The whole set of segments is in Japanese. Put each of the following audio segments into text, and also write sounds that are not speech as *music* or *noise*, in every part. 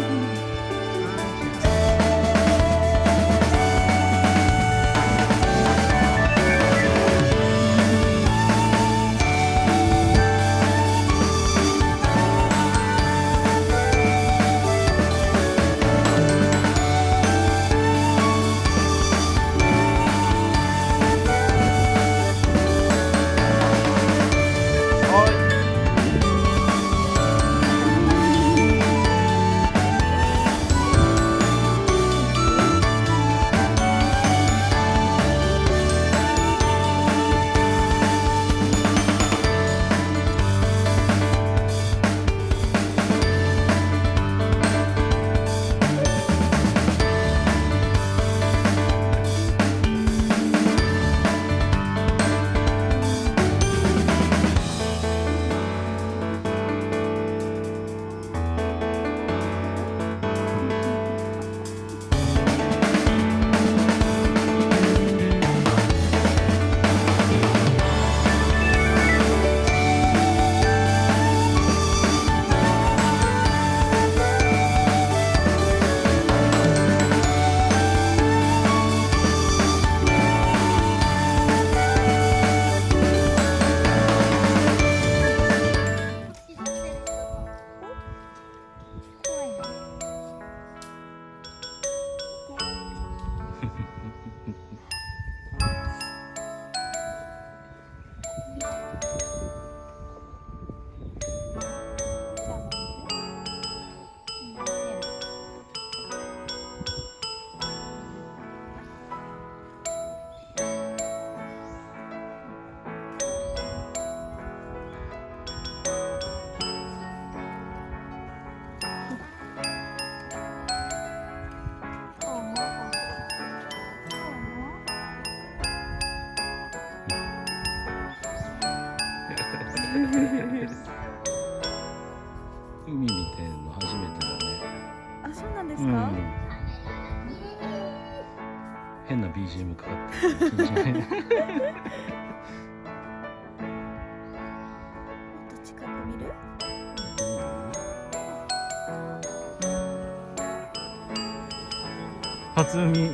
you. 海見てんの初めてだね。あ、そうなんですか？うん。変な BGM かかってる気持ち悪い *laughs* もっと近く見る？初海。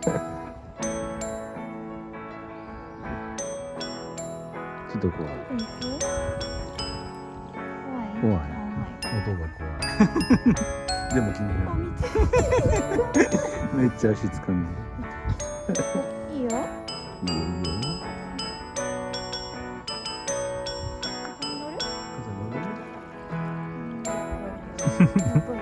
ちょっと怖い怖い？怖い。音が怖い *laughs* でも気になあ、る。めっちゃ足つかんでいいよ。いいよいいよここに乗る？風乗る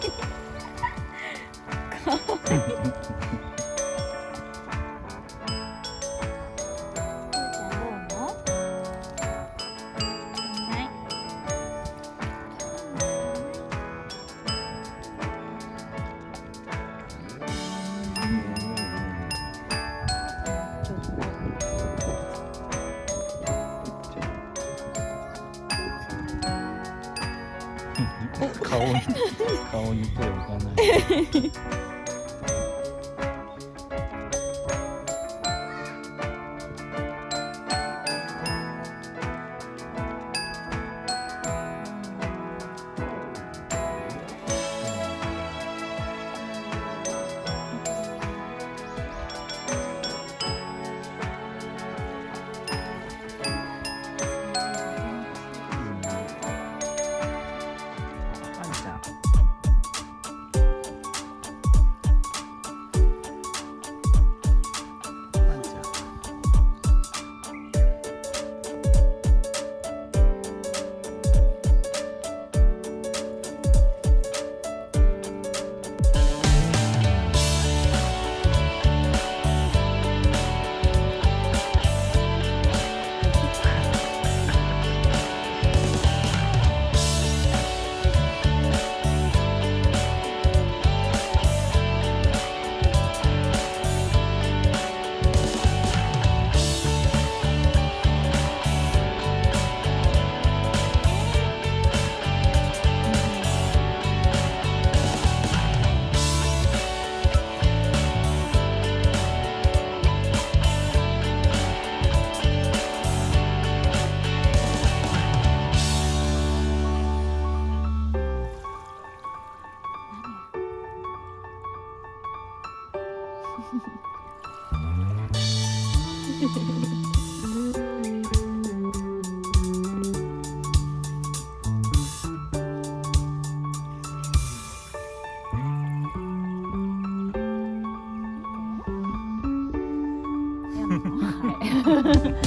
はい。顔に顔に手を置かない。Yeah. *laughs*